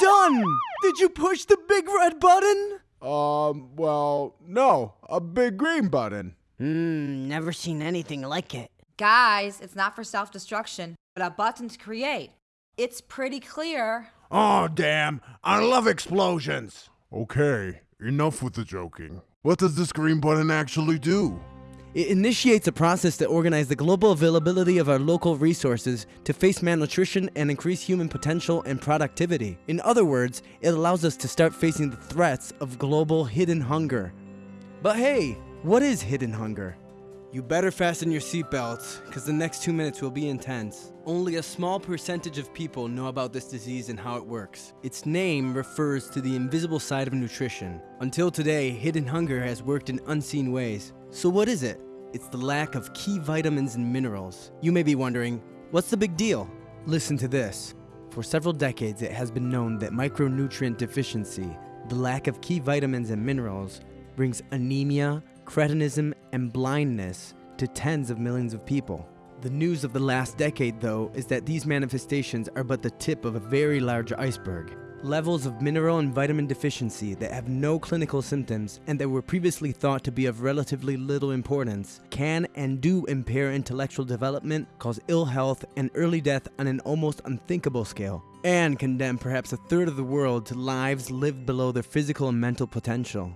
you done? Did you push the big red button? Um, well, no, a big green button. Hmm, never seen anything like it. Guys, it's not for self destruction, but a button to create. It's pretty clear. Oh, damn. I love explosions. Okay, enough with the joking. What does this green button actually do? It initiates a process to organize the global availability of our local resources to face malnutrition and increase human potential and productivity. In other words, it allows us to start facing the threats of global hidden hunger. But hey, what is hidden hunger? You better fasten your seatbelts, because the next two minutes will be intense. Only a small percentage of people know about this disease and how it works. Its name refers to the invisible side of nutrition. Until today, hidden hunger has worked in unseen ways. So what is it? It's the lack of key vitamins and minerals. You may be wondering, what's the big deal? Listen to this. For several decades, it has been known that micronutrient deficiency, the lack of key vitamins and minerals, brings anemia, cretinism, and blindness to tens of millions of people. The news of the last decade, though, is that these manifestations are but the tip of a very large iceberg. Levels of mineral and vitamin deficiency that have no clinical symptoms and that were previously thought to be of relatively little importance can and do impair intellectual development, cause ill health and early death on an almost unthinkable scale, and condemn perhaps a third of the world to lives lived below their physical and mental potential.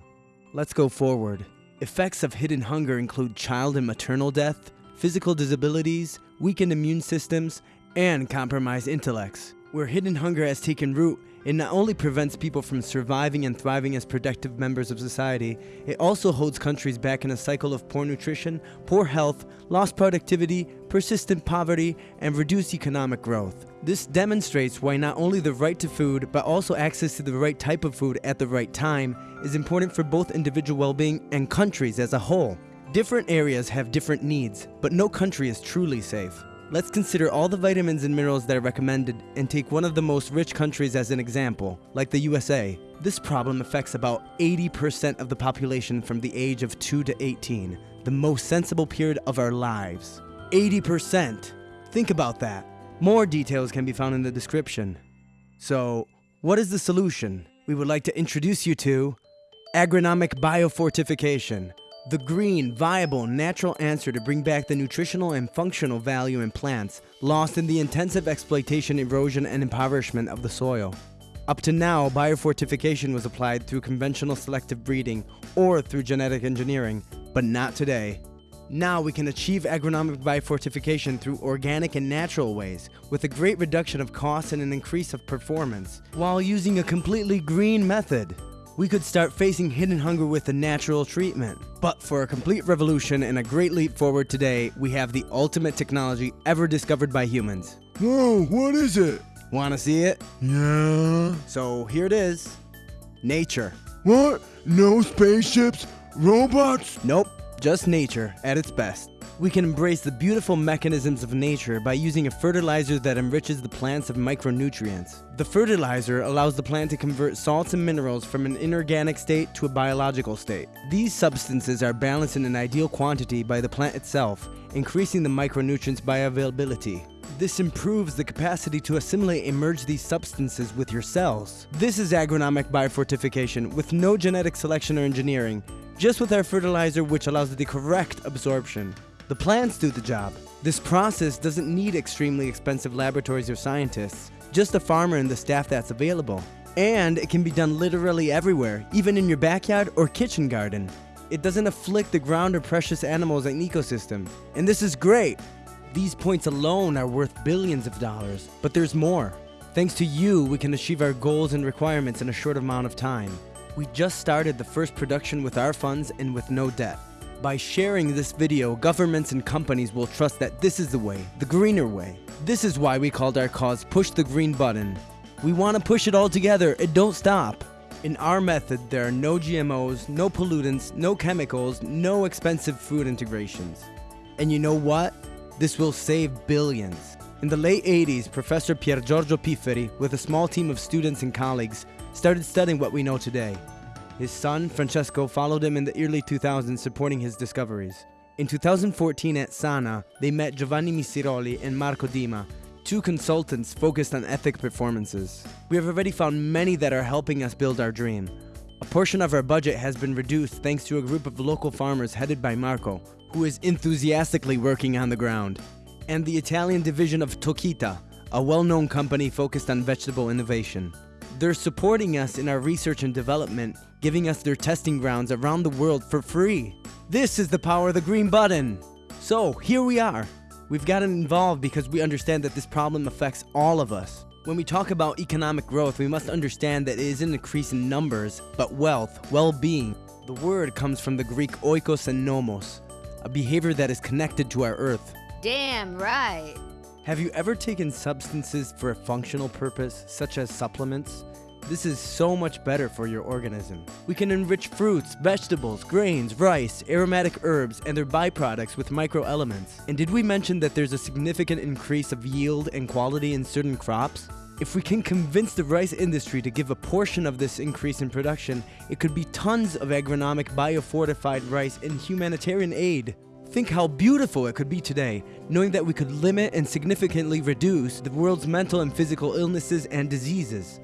Let's go forward. Effects of hidden hunger include child and maternal death, physical disabilities, weakened immune systems, and compromised intellects. Where hidden hunger has taken root, it not only prevents people from surviving and thriving as productive members of society, it also holds countries back in a cycle of poor nutrition, poor health, lost productivity, persistent poverty, and reduced economic growth. This demonstrates why not only the right to food, but also access to the right type of food at the right time is important for both individual well-being and countries as a whole. Different areas have different needs, but no country is truly safe. Let's consider all the vitamins and minerals that are recommended and take one of the most rich countries as an example, like the USA. This problem affects about 80% of the population from the age of 2 to 18, the most sensible period of our lives. 80%! Think about that. More details can be found in the description. So, what is the solution? We would like to introduce you to agronomic biofortification, the green, viable, natural answer to bring back the nutritional and functional value in plants lost in the intensive exploitation, erosion, and impoverishment of the soil. Up to now, biofortification was applied through conventional selective breeding or through genetic engineering, but not today. Now we can achieve agronomic biofortification through organic and natural ways, with a great reduction of costs and an increase of performance, while using a completely green method we could start facing hidden hunger with a natural treatment. But for a complete revolution and a great leap forward today, we have the ultimate technology ever discovered by humans. Whoa, what is it? Wanna see it? Yeah. So here it is. Nature. What? No spaceships? Robots? Nope, just nature at its best. We can embrace the beautiful mechanisms of nature by using a fertilizer that enriches the plants of micronutrients. The fertilizer allows the plant to convert salts and minerals from an inorganic state to a biological state. These substances are balanced in an ideal quantity by the plant itself, increasing the micronutrients bioavailability. This improves the capacity to assimilate and merge these substances with your cells. This is agronomic biofortification with no genetic selection or engineering, just with our fertilizer which allows the correct absorption. The plants do the job. This process doesn't need extremely expensive laboratories or scientists, just a farmer and the staff that's available. And it can be done literally everywhere, even in your backyard or kitchen garden. It doesn't afflict the ground or precious animals and an ecosystem. And this is great. These points alone are worth billions of dollars, but there's more. Thanks to you, we can achieve our goals and requirements in a short amount of time. We just started the first production with our funds and with no debt. By sharing this video, governments and companies will trust that this is the way, the greener way. This is why we called our cause Push the Green Button. We want to push it all together and don't stop. In our method, there are no GMOs, no pollutants, no chemicals, no expensive food integrations. And you know what? This will save billions. In the late 80s, Professor Pier Giorgio Pifferi, with a small team of students and colleagues, started studying what we know today. His son, Francesco, followed him in the early 2000s supporting his discoveries. In 2014 at Sana, they met Giovanni Misiroli and Marco Dima, two consultants focused on ethic performances. We have already found many that are helping us build our dream. A portion of our budget has been reduced thanks to a group of local farmers headed by Marco, who is enthusiastically working on the ground, and the Italian division of Tokita, a well-known company focused on vegetable innovation. They're supporting us in our research and development, giving us their testing grounds around the world for free. This is the power of the green button. So, here we are. We've gotten involved because we understand that this problem affects all of us. When we talk about economic growth, we must understand that it is an increase in numbers, but wealth, well-being. The word comes from the Greek oikos and nomos, a behavior that is connected to our earth. Damn right. Have you ever taken substances for a functional purpose, such as supplements? This is so much better for your organism. We can enrich fruits, vegetables, grains, rice, aromatic herbs, and their byproducts with microelements. And did we mention that there's a significant increase of yield and quality in certain crops? If we can convince the rice industry to give a portion of this increase in production, it could be tons of agronomic biofortified rice in humanitarian aid. Think how beautiful it could be today, knowing that we could limit and significantly reduce the world's mental and physical illnesses and diseases.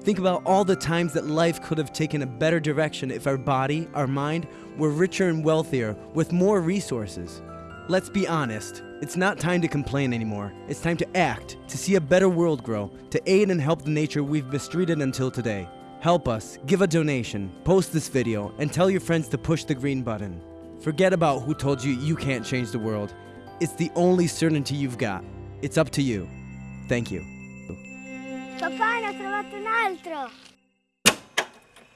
Think about all the times that life could have taken a better direction if our body, our mind, were richer and wealthier, with more resources. Let's be honest, it's not time to complain anymore. It's time to act, to see a better world grow, to aid and help the nature we've mistreated until today. Help us, give a donation, post this video, and tell your friends to push the green button. Forget about who told you you can't change the world. It's the only certainty you've got. It's up to you. Thank you. Papà, ho trovato un altro!